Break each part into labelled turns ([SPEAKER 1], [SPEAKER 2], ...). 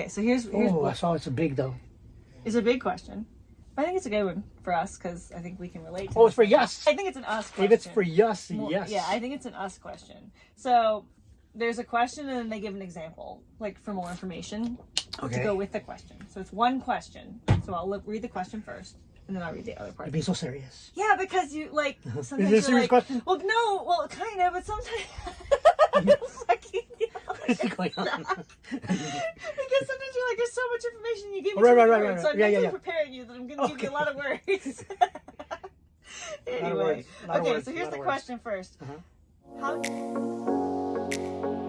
[SPEAKER 1] Okay, so here's here's
[SPEAKER 2] Oh, I saw it's a big though.
[SPEAKER 1] it's a big question. I think it's a good one for us because I think we can relate. to
[SPEAKER 2] Oh, it's for yes.
[SPEAKER 1] I think it's an us question.
[SPEAKER 2] If it's for yes,
[SPEAKER 1] Well,
[SPEAKER 2] yes.
[SPEAKER 1] Yeah, I think it's an us question. So there's a question and then they give an example, like for more information to go with the question. So it's one question. So I'll look, read the question first, and then I'll read the other part.
[SPEAKER 2] You're being so serious.
[SPEAKER 1] Yeah, because you like uh-huh. sometimes
[SPEAKER 2] it a serious
[SPEAKER 1] like,
[SPEAKER 2] question?
[SPEAKER 1] well, no, well, kind of, but sometimes. Fucking
[SPEAKER 2] What's going on?
[SPEAKER 1] because sometimes you're like, there's so much information you give me.
[SPEAKER 2] Right, right, right, right,
[SPEAKER 1] So I'm
[SPEAKER 2] yeah, yeah, yeah.
[SPEAKER 1] preparing you that I'm going to give you a lot of words. anyway,
[SPEAKER 2] words,
[SPEAKER 1] okay,
[SPEAKER 2] words,
[SPEAKER 1] so here's the
[SPEAKER 2] words.
[SPEAKER 1] question 1st
[SPEAKER 2] Uh-huh.
[SPEAKER 1] How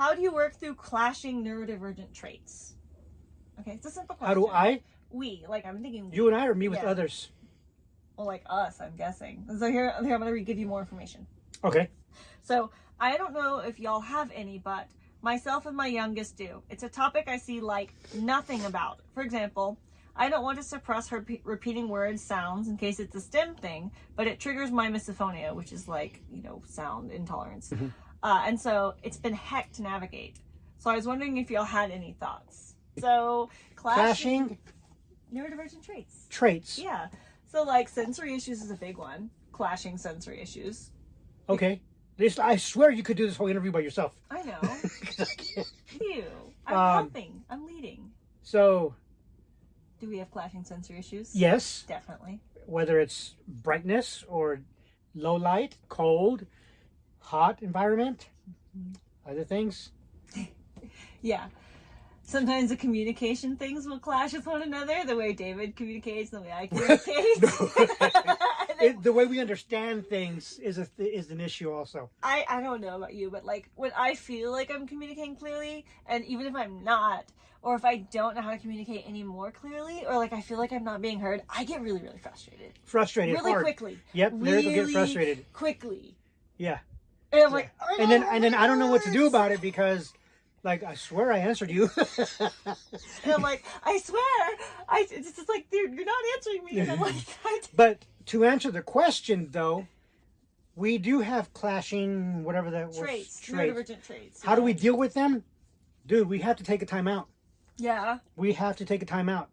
[SPEAKER 1] How do you work through clashing neurodivergent traits? Okay, it's a simple question.
[SPEAKER 2] How do I?
[SPEAKER 1] We, like, I'm thinking
[SPEAKER 2] You and I, or me with
[SPEAKER 1] Yeah.
[SPEAKER 2] others?
[SPEAKER 1] well, like us, I'm guessing. So here, here I'm going to give you more information.
[SPEAKER 2] Okay.
[SPEAKER 1] So I don't know if y'all have any, but myself and my youngest do. It's a topic I see like nothing about. For example, I don't want to suppress her pe- repeating words, sounds, in case it's a stim thing, but it triggers my misophonia, which is like, you know, sound intolerance. Mm-hmm. Uh, and so it's been heck to navigate. So I was wondering if y'all had any thoughts. So clashing,
[SPEAKER 2] Clashing
[SPEAKER 1] neurodivergent traits.
[SPEAKER 2] traits.
[SPEAKER 1] Yeah. So like sensory issues is a big one. Clashing sensory issues.
[SPEAKER 2] Okay. This, I swear you could do this whole interview by yourself.
[SPEAKER 1] I know. Ew. I'm
[SPEAKER 2] Um,
[SPEAKER 1] helping. I'm leading.
[SPEAKER 2] So,
[SPEAKER 1] Do we have clashing sensory issues?
[SPEAKER 2] yes,
[SPEAKER 1] Definitely.
[SPEAKER 2] whether it's brightness or low light, cold, hot environment, mm-hmm. other things.
[SPEAKER 1] Yeah. Sometimes the communication things will clash with one another. The way David communicates, the way I communicate.
[SPEAKER 2] It, the way we understand things is a th- is an issue also.
[SPEAKER 1] I, I don't know about you, but like when I feel like I'm communicating clearly, and even if I'm not, or if I don't know how to communicate any more clearly, or like I feel like I'm not being heard, I get really, really frustrated.
[SPEAKER 2] Frustrated,
[SPEAKER 1] Really
[SPEAKER 2] hard.
[SPEAKER 1] quickly.
[SPEAKER 2] Yep, will get frustrated.
[SPEAKER 1] Quickly.
[SPEAKER 2] Yeah,
[SPEAKER 1] And I'm like, "Oh
[SPEAKER 2] and then and then I don't know what to do about it because, like, I swear I answered you.
[SPEAKER 1] And I'm like, I swear, I it's just like you're, you're not answering me. And I'm like,
[SPEAKER 2] but to answer the question though, we do have clashing whatever that was
[SPEAKER 1] traits,
[SPEAKER 2] trait.
[SPEAKER 1] neurodivergent traits.
[SPEAKER 2] How do we deal with them, dude? We have to take a time out.
[SPEAKER 1] Yeah,
[SPEAKER 2] We have to take a time out.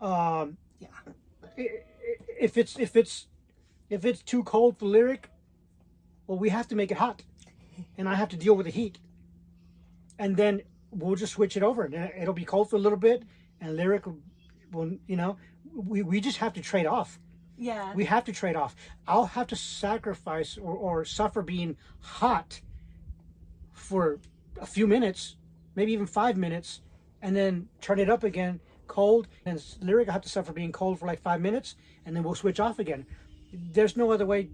[SPEAKER 2] Um,
[SPEAKER 1] yeah,
[SPEAKER 2] if it's if it's if it's too cold for lyric, well, we have to make it hot, and I have to deal with the heat, and then we'll just switch it over. And it'll be cold for a little bit, and lyric will, will you know, we we just have to trade off.
[SPEAKER 1] yeah.
[SPEAKER 2] We have to trade off. I'll have to sacrifice or, or suffer being hot for a few minutes, maybe even five minutes, and then turn it up again cold. And lyric, I have to suffer being cold for like five minutes, and then we'll switch off again. There's no other way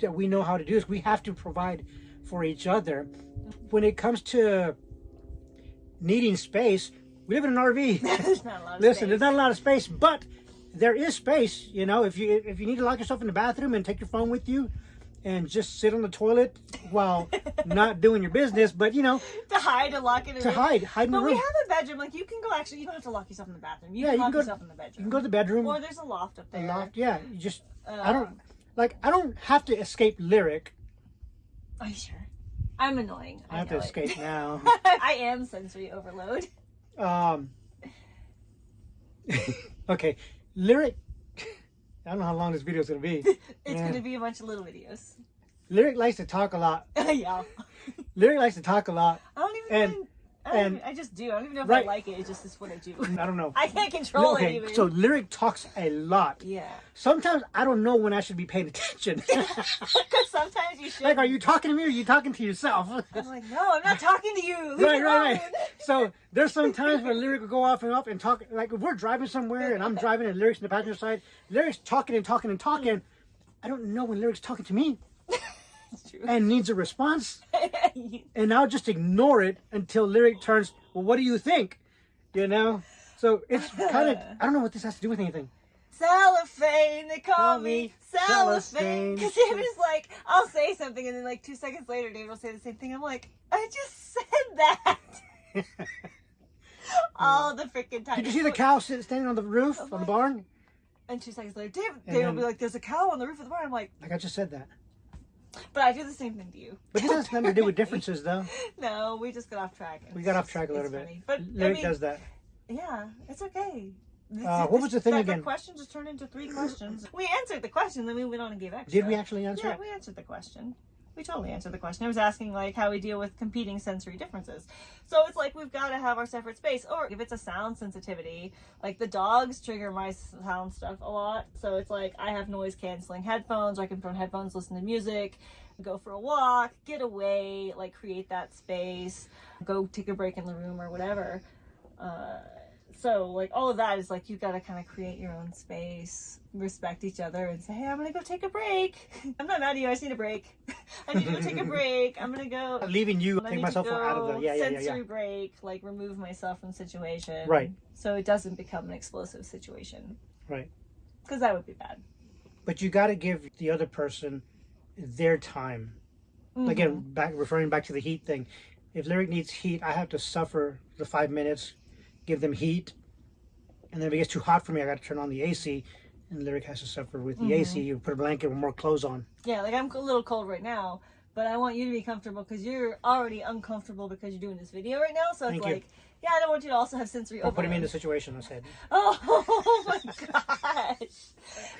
[SPEAKER 2] that we know how to do this. We have to provide for each other. When it comes to needing space, we live in an RV.
[SPEAKER 1] There's not a lot of
[SPEAKER 2] Listen,
[SPEAKER 1] space.
[SPEAKER 2] there's not a lot of space, but there is space. You know, if you if you need to lock yourself in the bathroom and take your phone with you, and just sit on the toilet while not doing your business, but you know,
[SPEAKER 1] to hide and lock it in
[SPEAKER 2] to
[SPEAKER 1] room.
[SPEAKER 2] hide, hide in the
[SPEAKER 1] But we
[SPEAKER 2] room.
[SPEAKER 1] have a bedroom. Like you can go. Actually, you don't have to lock yourself in the bathroom. You
[SPEAKER 2] Yeah,
[SPEAKER 1] can
[SPEAKER 2] you
[SPEAKER 1] lock
[SPEAKER 2] can go-
[SPEAKER 1] yourself in the bedroom.
[SPEAKER 2] You can go to the bedroom,
[SPEAKER 1] Or there's a loft up there.
[SPEAKER 2] a loft. Yeah, you just I don't um, like I don't have to escape lyric.
[SPEAKER 1] Are you sure? I'm annoying. I,
[SPEAKER 2] I have to
[SPEAKER 1] it.
[SPEAKER 2] escape now.
[SPEAKER 1] I am sensory overload.
[SPEAKER 2] Um. okay, lyric. I don't know how long this video is gonna be.
[SPEAKER 1] It's
[SPEAKER 2] Yeah.
[SPEAKER 1] gonna be a bunch of little videos.
[SPEAKER 2] Lyric likes to talk a lot.
[SPEAKER 1] yeah.
[SPEAKER 2] Lyric likes to talk a lot.
[SPEAKER 1] I don't even.
[SPEAKER 2] And-
[SPEAKER 1] I, don't
[SPEAKER 2] and-
[SPEAKER 1] even- I just do. I don't even know if
[SPEAKER 2] Right.
[SPEAKER 1] I like it. It's just it's what I do.
[SPEAKER 2] I don't know.
[SPEAKER 1] I can't control it even.
[SPEAKER 2] so lyric talks a lot.
[SPEAKER 1] yeah.
[SPEAKER 2] Sometimes I don't know when I should be paying attention.
[SPEAKER 1] Because sometimes you should.
[SPEAKER 2] like, are you talking to me or are you talking to yourself?
[SPEAKER 1] I'm like, no, I'm not talking to you. Leave
[SPEAKER 2] right, right, right. So there's some times where lyric will go off and off and talk. Like if we're driving somewhere and I'm driving and lyrics in the passenger side, lyrics talking and talking and talking. I don't know when lyrics talking to me. And needs a response, and I'll just ignore it until Lyric turns, well, what do you think? You know? So it's kind of, I don't know what this has to do with anything.
[SPEAKER 1] cellophane, they call
[SPEAKER 2] Call
[SPEAKER 1] me cellophane. Because David's like, I'll say something, and then like two seconds later, David will say the same thing. I'm like, I just said that. All the freaking time.
[SPEAKER 2] Did you see the cow sit, standing on the roof, on the barn?
[SPEAKER 1] And two seconds later, David, David will be like, "There's a cow on the roof of the barn." I'm like,
[SPEAKER 2] Like I just said that.
[SPEAKER 1] But I do the same thing to you.
[SPEAKER 2] But this has nothing to do with differences, though.
[SPEAKER 1] No, we just got off track.
[SPEAKER 2] We got off track a little bit.
[SPEAKER 1] funny. But I mean,
[SPEAKER 2] does that.
[SPEAKER 1] yeah, it's okay.
[SPEAKER 2] Uh, what was the thing again?
[SPEAKER 1] Question just turned into three questions. we answered the question, then we went on and gave extra.
[SPEAKER 2] Did we actually answer
[SPEAKER 1] Yeah,
[SPEAKER 2] it?
[SPEAKER 1] we answered the question. We totally answered the question. I was asking like how we deal with competing sensory differences. So it's like we've got to have our separate space. Or if it's a sound sensitivity, like the dogs trigger my sound stuff a lot. So it's like I have noise canceling headphones. Or I can put on headphones, listen to music, go for a walk, get away, like create that space, go take a break in the room or whatever. Uh, so like all of that is like you've got to kind of create your own space respect each other and say hey i'm gonna go take a break i'm not mad at you i just need a break i need to go take a break i'm gonna go I'm
[SPEAKER 2] Leaving you,
[SPEAKER 1] I
[SPEAKER 2] take myself out of the. Yeah, yeah, yeah,
[SPEAKER 1] sensory
[SPEAKER 2] yeah.
[SPEAKER 1] break like remove myself from the situation
[SPEAKER 2] Right.
[SPEAKER 1] so it doesn't become an explosive situation
[SPEAKER 2] Right.
[SPEAKER 1] because that would be bad
[SPEAKER 2] But you got to give the other person their time.
[SPEAKER 1] Mhm.
[SPEAKER 2] Again, back referring back to the heat thing. If Lyric needs heat, I have to suffer the five minutes, give them heat, and then if it gets too hot for me, I got to turn on the AC, and Lyric has to suffer with the mm-hmm. AC. You put a blanket with more clothes on.
[SPEAKER 1] yeah like i'm a little cold right now but i want you to be comfortable because you're already uncomfortable because you're doing this video right now so it's
[SPEAKER 2] you.
[SPEAKER 1] like yeah i don't want you to also have sensory
[SPEAKER 2] Or putting me in the situation I said.
[SPEAKER 1] Oh, oh my gosh.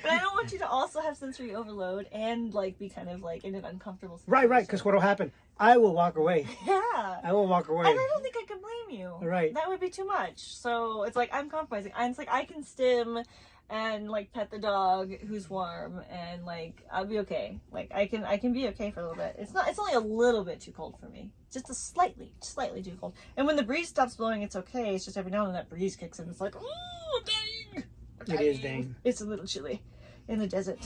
[SPEAKER 1] But I don't want you to also have sensory overload and like be kind of like in an uncomfortable situation.
[SPEAKER 2] Right, right. Because what'll happen? I will walk away.
[SPEAKER 1] Yeah.
[SPEAKER 2] I will walk away.
[SPEAKER 1] And I don't think I can blame you.
[SPEAKER 2] Right.
[SPEAKER 1] That would be too much. So it's like I'm compromising. And it's like I can stim and like pet the dog who's warm and like I'll be okay. Like I can I can be okay for a little bit. It's not it's only a little bit too cold for me. Just a slightly, slightly too cold. And when the breeze stops blowing, it's okay. It's just every now and then that breeze kicks in. It's like, ooh, dang.
[SPEAKER 2] It is dang.
[SPEAKER 1] It's a little chilly in the desert.